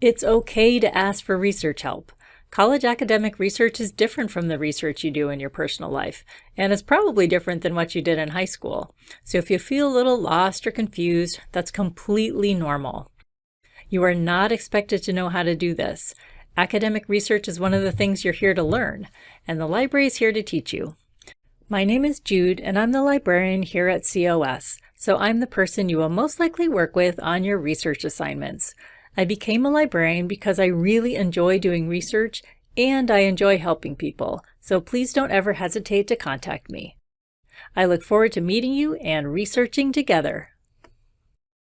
It's okay to ask for research help. College academic research is different from the research you do in your personal life, and it's probably different than what you did in high school. So if you feel a little lost or confused, that's completely normal. You are not expected to know how to do this. Academic research is one of the things you're here to learn, and the library is here to teach you. My name is Jude, and I'm the librarian here at COS, so I'm the person you will most likely work with on your research assignments. I became a librarian because I really enjoy doing research and I enjoy helping people, so please don't ever hesitate to contact me. I look forward to meeting you and researching together.